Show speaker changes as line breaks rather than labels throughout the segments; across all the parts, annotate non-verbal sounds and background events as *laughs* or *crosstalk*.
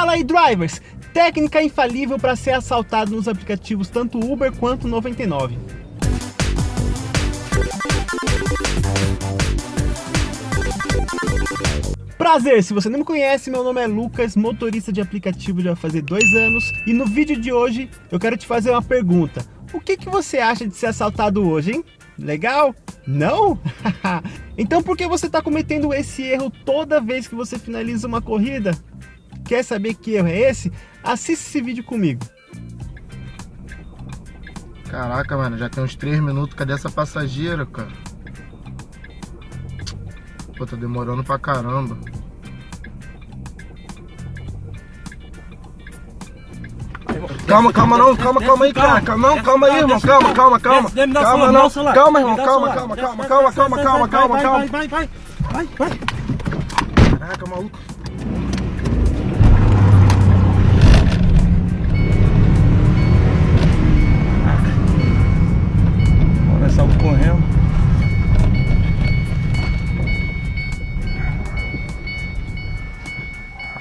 Fala aí, drivers! Técnica infalível para ser assaltado nos aplicativos tanto Uber quanto 99. Prazer, se você não me conhece, meu nome é Lucas, motorista de aplicativo já fazer dois anos e no vídeo de hoje eu quero te fazer uma pergunta. O que, que você acha de ser assaltado hoje, hein? Legal? Não? *laughs* então por que você está cometendo esse erro toda vez que você finaliza uma corrida? quer saber que erro é esse, assista esse vídeo comigo.
Caraca, mano, já tem uns 3 minutos. Cadê essa passageira, cara? Pô, tá demorando pra caramba. Calma, calma, não, calma, calma aí, cara. Não, calma aí, irmão. Calma, calma, calma. Calma, não. Calma, irmão. Calma, calma, calma, calma, calma, calma, calma. Vai,
vai, vai, vai. Vai, vai.
Caraca, maluco.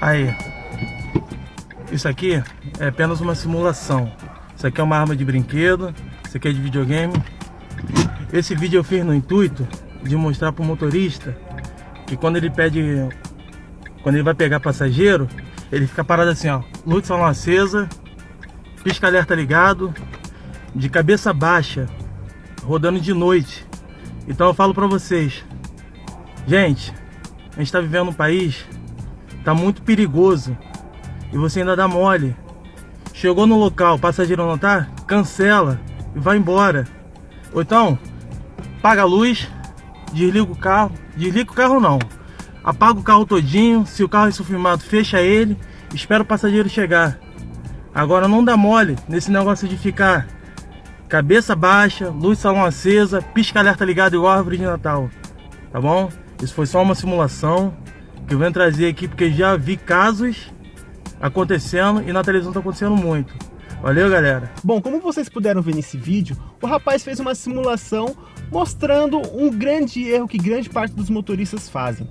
Aí. Isso aqui é apenas uma simulação. Isso aqui é uma arma de brinquedo. Isso aqui é de videogame. Esse vídeo eu fiz no intuito de mostrar para o motorista que quando ele pede, quando ele vai pegar passageiro, ele fica parado assim, ó, luz salão acesa, pisca alerta ligado, de cabeça baixa, rodando de noite. Então eu falo para vocês, gente, a gente está vivendo um país, tá muito perigoso e você ainda dá mole. Chegou no local, o passageiro não tá, cancela e vai embora. Ou então, paga a luz, desliga o carro, desliga o carro não, apaga o carro todinho, se o carro é filmado, fecha ele, espera o passageiro chegar. Agora não dá mole nesse negócio de ficar cabeça baixa, luz salão acesa, pisca alerta ligado igual árvore de Natal, tá bom? Isso foi só uma simulação que eu venho trazer aqui porque já vi casos acontecendo e na televisão tá acontecendo muito. Valeu, galera. Bom, como vocês puderam ver nesse vídeo, o rapaz fez uma simulação mostrando um grande erro que grande parte dos motoristas fazem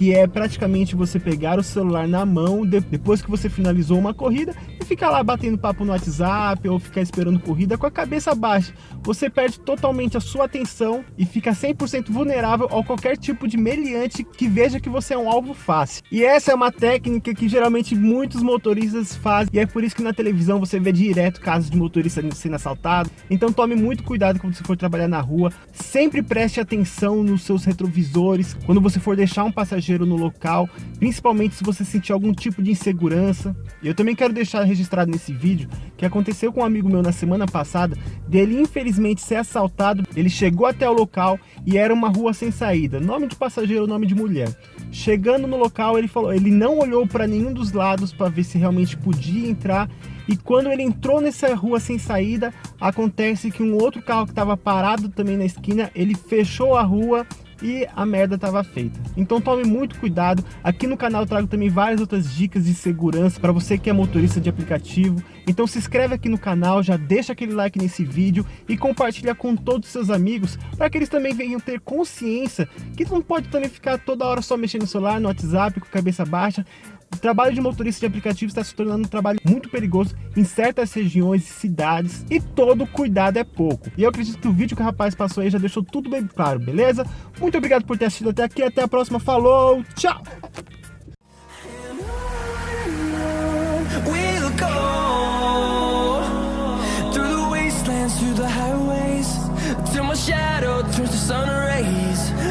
que é praticamente você pegar o celular na mão depois que você finalizou uma corrida ficar lá batendo papo no WhatsApp ou ficar esperando corrida com a cabeça baixa. Você perde totalmente a sua atenção e fica 100% vulnerável a qualquer tipo de meliante que veja que você é um alvo fácil. E essa é uma técnica que geralmente muitos motoristas fazem e é por isso que na televisão você vê direto casos de motorista sendo assaltado. Então tome muito cuidado quando você for trabalhar na rua. Sempre preste atenção nos seus retrovisores. Quando você for deixar um passageiro no local, principalmente se você sentir algum tipo de insegurança. E eu também quero deixar nesse vídeo que aconteceu com um amigo meu na semana passada, dele infelizmente ser assaltado, ele chegou até o local e era uma rua sem saída, nome de passageiro, nome de mulher. Chegando no local, ele falou, ele não olhou para nenhum dos lados para ver se realmente podia entrar e quando ele entrou nessa rua sem saída, acontece que um outro carro que estava parado também na esquina, ele fechou a rua e a merda estava feita. Então tome muito cuidado. Aqui no canal eu trago também várias outras dicas de segurança para você que é motorista de aplicativo. Então se inscreve aqui no canal, já deixa aquele like nesse vídeo e compartilha com todos os seus amigos para que eles também venham ter consciência que não pode também ficar toda hora só mexendo no celular, no WhatsApp, com a cabeça baixa. O trabalho de motorista de aplicativo está se tornando um trabalho muito perigoso em certas regiões e cidades e todo cuidado é pouco. E eu acredito que o vídeo que o rapaz passou aí já deixou tudo bem claro, beleza? Muito obrigado por ter assistido até aqui, até a próxima, falou, tchau! till my shadow turns to sun rays